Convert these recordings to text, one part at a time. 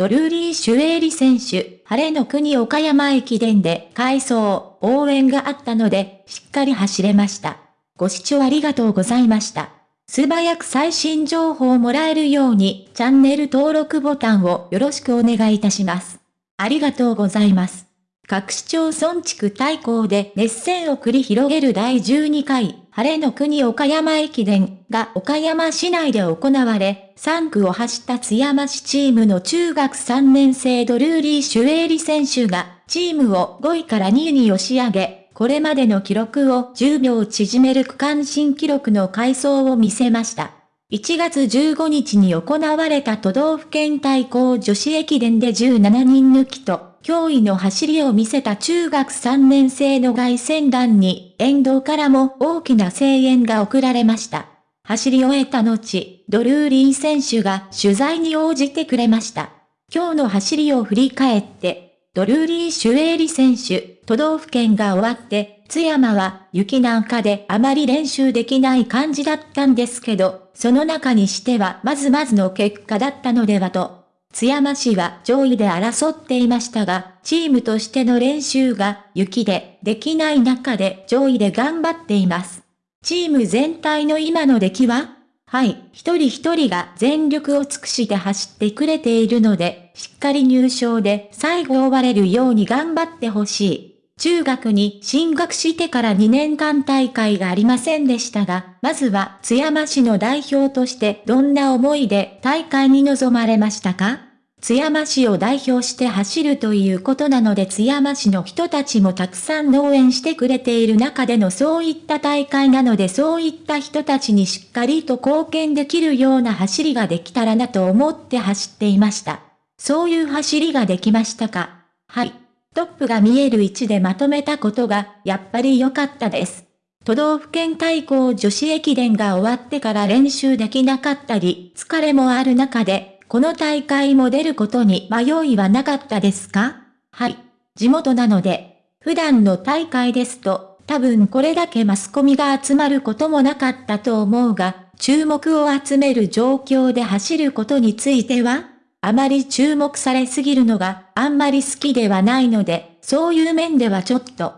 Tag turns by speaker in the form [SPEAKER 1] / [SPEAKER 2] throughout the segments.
[SPEAKER 1] ドルーリー・シュエーリ選手、晴れの国岡山駅伝で改装、応援があったので、しっかり走れました。ご視聴ありがとうございました。素早く最新情報をもらえるように、チャンネル登録ボタンをよろしくお願いいたします。ありがとうございます。各市町村地区対抗で熱戦を繰り広げる第12回、晴れの国岡山駅伝が岡山市内で行われ、3区を走った津山市チームの中学3年生ドルーリー・シュエーリ選手が、チームを5位から2位に押し上げ、これまでの記録を10秒縮める区間新記録の改装を見せました。1月15日に行われた都道府県対抗女子駅伝で17人抜きと、驚異の走りを見せた中学3年生の外戦団に、沿道からも大きな声援が送られました。走り終えた後、ドルーリー選手が取材に応じてくれました。今日の走りを振り返って、ドルーリー・シュエーリ選手、都道府県が終わって、津山は雪なんかであまり練習できない感じだったんですけど、その中にしてはまずまずの結果だったのではと津山市は上位で争っていましたが、チームとしての練習が雪でできない中で上位で頑張っています。チーム全体の今の出来は？はい、一人一人が全力を尽くして走ってくれているので、しっかり入賞で最後終われるように頑張ってほしい。中学に進学してから2年間大会がありませんでしたが、まずは津山市の代表としてどんな思いで大会に臨まれましたか？津山市を代表して走るということなので津山市の人たちもたくさん応援してくれている中でのそういった大会なのでそういった人たちにしっかりと貢献できるような走りができたらなと思って走っていました。そういう走りができましたか？はい。トップが見える位置でまとめたことがやっぱり良かったです。都道府県対抗女子駅伝が終わってから練習できなかったり、疲れもある中で、この大会も出ることに迷いはなかったですか？はい。地元なので、普段の大会ですと、多分これだけマスコミが集まることもなかったと思うが、注目を集める状況で走ることについては、あまり注目されすぎるのがあんまり好きではないので、そういう面ではちょっと。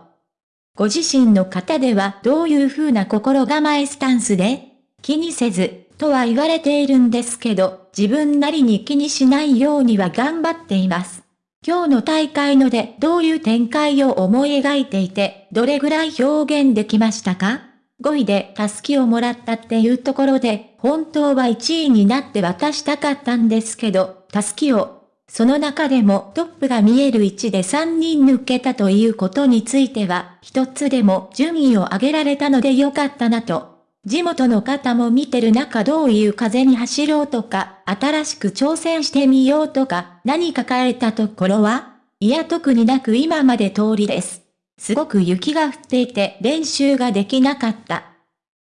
[SPEAKER 1] ご自身の方ではどういう風な心構えスタンスで気にせず、とは言われているんですけど、自分なりに気にしないようには頑張っています。今日の大会のでどういう展開を思い描いていて、どれぐらい表現できましたか ?5 位でタスキをもらったっていうところで、本当は1位になって渡したかったんですけど、タスキを、その中でもトップが見える位置で3人抜けたということについては、一つでも順位を上げられたのでよかったなと地元の方も見てる中どういう風に走ろうとか、新しく挑戦してみようとか、何か変えたところはいや特になく今まで通りです。すごく雪が降っていて練習ができなかった。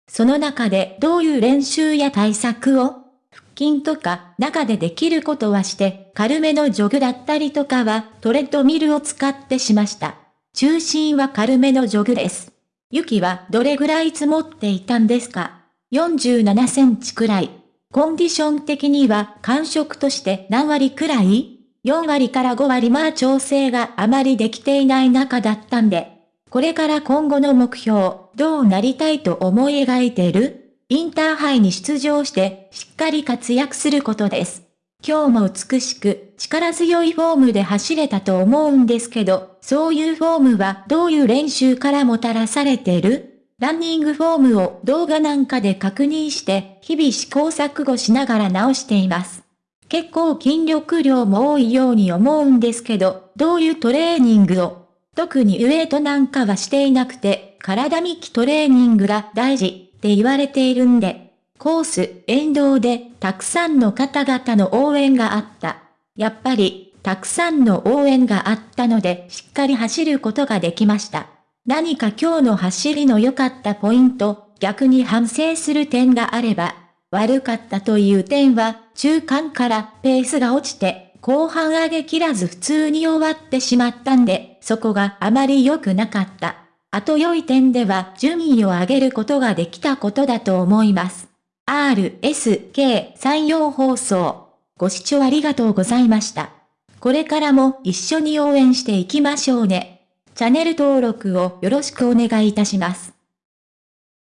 [SPEAKER 1] その中でどういう練習や対策を筋とか中でできることはして軽めのジョグだったりとかはトレッドミルを使ってしました。中心は軽めのジョグです。雪はどれぐらい積もっていたんですか ?47 センチくらい。コンディション的には感触として何割くらい ?4 割から5割まあ調整があまりできていない中だったんで。これから今後の目標、どうなりたいと思い描いてる？インターハイに出場してしっかり活躍することです。今日も美しく力強いフォームで走れたと思うんですけど、そういうフォームはどういう練習からもたらされてる？ランニングフォームを動画なんかで確認して、日々試行錯誤しながら直しています。結構筋力量も多いように思うんですけど、どういうトレーニングを？特にウエイトなんかはしていなくて、体幹トレーニングが大事って言われているんで、コース、沿道で、たくさんの方々の応援があった。やっぱり、たくさんの応援があったので、しっかり走ることができました。何か今日の走りの良かったポイント、逆に反省する点があれば、悪かったという点は、中間からペースが落ちて、後半上げきらず普通に終わってしまったんで、そこがあまり良くなかった。あと良い点では順位を上げることができたことだと思います。RSK 山陽放送。ご視聴ありがとうございました。これからも一緒に応援していきましょうね。チャンネル登録をよろしくお願いいたします。